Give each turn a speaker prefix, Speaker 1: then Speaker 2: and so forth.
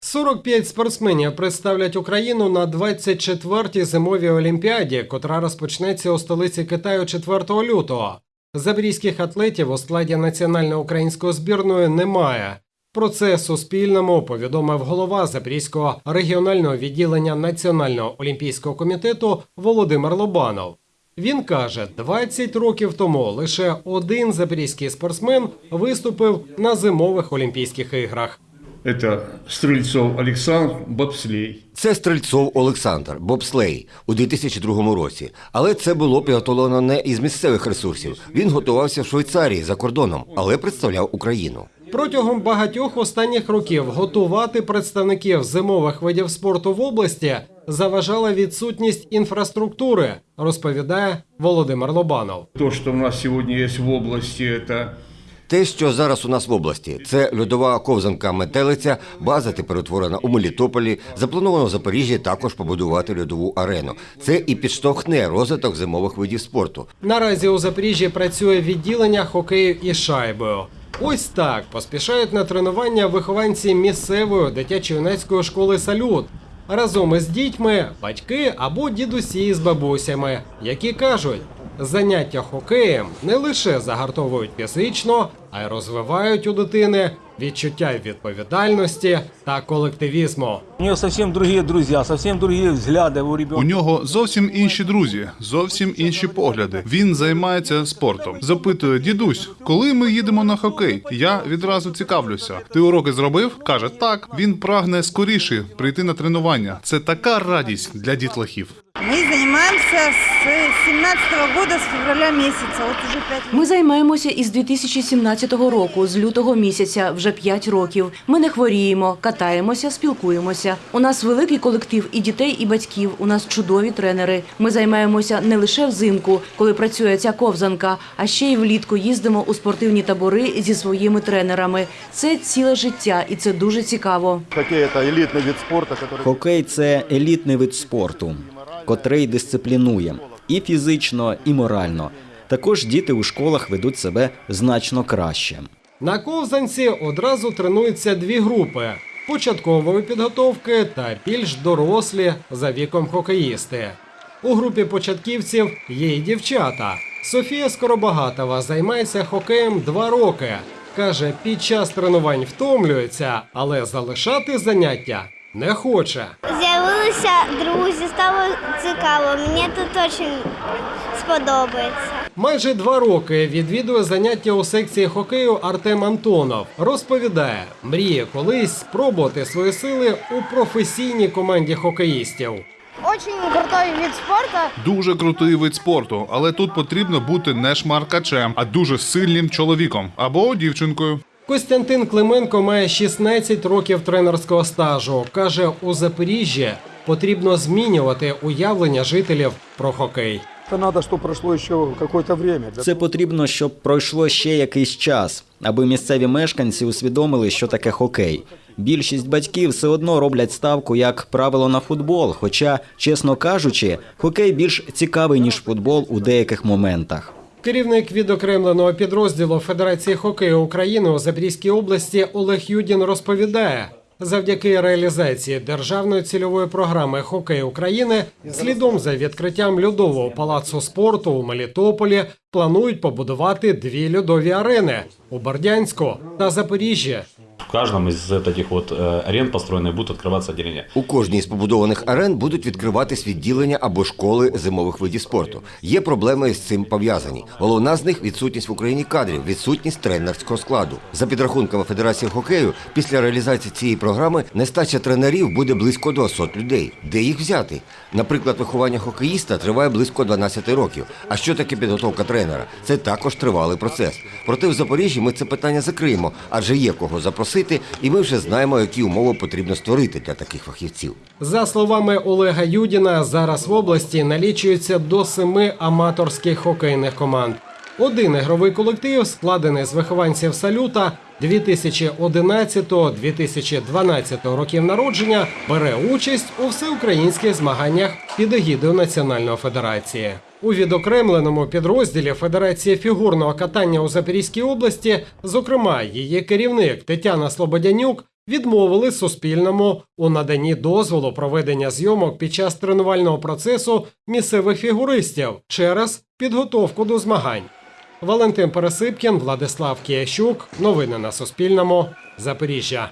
Speaker 1: 45 спортсменів представлять Україну на 24-й зимовій олімпіаді, котра розпочнеться у столиці Китаю 4 лютого. Запорізьких атлетів у складі національної української збірної немає. Про це Суспільному повідомив голова Запорізького регіонального відділення Національного олімпійського комітету Володимир Лобанов. Він каже, 20 років тому лише один запорізький спортсмен виступив на зимових Олімпійських іграх.
Speaker 2: Это Стрельцов Александр, бобслей.
Speaker 3: Це Стрельцов Олександр, бобслей у 2002 році. Але це було підготовлено не із місцевих ресурсів. Він готувався в Швейцарії за кордоном, але представляв Україну.
Speaker 1: Протягом багатьох останніх років готувати представників зимових видів спорту в області заважала відсутність інфраструктури, розповідає Володимир Лобанов.
Speaker 2: То, что у нас сегодня есть в области, это
Speaker 3: Те, що зараз у нас в області, це льодова ковзанка метелиця, база тепер утворена у Мелітополі. Заплановано в Запоріжжі також побудувати льодову арену. Це і підштовхне розвиток зимових видів спорту.
Speaker 1: Наразі у Запоріжжі працює відділення хокею із шайбою. Ось так поспішають на тренування вихованці місцевої дитячо-юнацької школи Салют. Разом із дітьми, батьки або дідусі з бабусями, які кажуть, заняття хокеєм не лише загартовують фізично, а й розвивають у дитини відчуття відповідальності та колективізму.
Speaker 4: У нее совсем другие друзья, совсем другие взгляды у
Speaker 5: У нього зовсім інші друзі, зовсім інші погляди. Він займається спортом. Запитує дідусь, коли ми їдемо на хокей? Я відразу цікавлюся. Ти уроки зробив? каже так. Він прагне скоріше прийти на тренування. Це така радість для дітлахів.
Speaker 6: Мы занимаемся с 17 года, с февраля месяца, вот уже 5 лет.
Speaker 7: Ми займаємося із 2017 року, з лютого місяця, вже 5 років. Ми не хворіємо, катаємося, спілкуємося. У нас великий колектив і дітей, і батьків. У нас чудові тренери. Ми займаємося не лише взимку, коли працює ця ковзанка, а ще й влітку їздимо у спортивні табори зі своїми тренерами. Це ціле життя, і це дуже цікаво.
Speaker 8: Хоккей – это элитный вид спорта, который
Speaker 9: Хокей це елітний вид спорту, котрий дисциплінує і фізично, і морально. Також діти у школах ведуть себе значно краще.
Speaker 1: На ковзанці одразу тренуються дві групи: початкової підготовки та більш дорослі за віком хокеїсти. У групі початківців є й дівчата. Софія Скоробагатова займається хокеєм два роки. Каже, під час тренувань втомлюється, але залишати заняття не хоче.
Speaker 10: З'явилися друзі, стало цікаво. Мені тут дуже сподобається.
Speaker 1: Майже два роки відвідує заняття у секції хокею Артем Антонов. Розповідає, мріє колись спробувати свої сили у професійній команді хокеїстів.
Speaker 10: Очень крутой вид спорту.
Speaker 5: Дуже крутий вид спорту, але тут потрібно бути не шмаркачем, а дуже сильним чоловіком або дівчинкою.
Speaker 1: Костянтин Клименко має 16 років тренерського стажу. Каже, у Запоріжжі потрібно змінювати уявлення жителів про хокей.
Speaker 8: это надо, чтобы прошло еще какое-то время.
Speaker 9: Це потрібно, щоб пройшло ще якийсь час, аби місцеві мешканці усвідомили, що таке хокей. Більшість батьків все одно роблять ставку як правило на футбол. Хоча, чесно кажучи, хокей більш цікавий ніж футбол у деяких моментах.
Speaker 1: Керівник відокремленого підрозділу Федерації хокею України у Запорізькій області Олег Юдін розповідає. Завдяки реалізації державної цільової програми Хокей України слідом за відкриттям льодового палацу спорту у Мелітополі планують побудувати дві льодові арени у Бердянську та Запоріжжі
Speaker 11: В каждом из этих вот э, арен построенных будут открываться отделения.
Speaker 3: У кожній з побудованих арен будуть відкриватись відділення або школи зимових видів спорту. Є проблеми з цим пов'язані. Головна з них відсутність в Україні кадрів, відсутність тренерського складу. За підрахунками Федерації хокею, після реалізації цієї програми нестача тренерів буде близько 200 людей. Де їх взяти? Наприклад, виховання хокеїста триває близько 12 років. А що таке підготовка тренера? Це також тривалий процес. Проте в Запоріжжі ми це питання закриємо, адже є кого запросити, і ми вже знаємо, які умови потрібно створити для таких фахівців.
Speaker 1: За словами Олега Юдіна, зараз в області налічується до семи аматорських хокейних команд. Один ігровий колектив, складений з вихованців салюта 2011-2012 років народження, бере участь у всеукраїнських змаганнях під егідою Національної федерації. У відокремленому підрозділі Федерації фігурного катання у Запорізькій області, зокрема, її керівник Тетяна Слободянюк відмовили Суспільному у наданні дозволу проведення зйомок під час тренувального процесу місцевих фігуристів через підготовку до змагань. Валентин Пересипкін, Владислав Киящук. Новини на Суспільному. Запоріжжя.